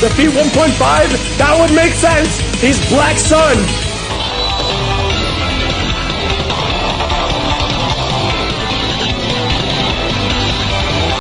The P1.5, that would make sense. He's Black Sun.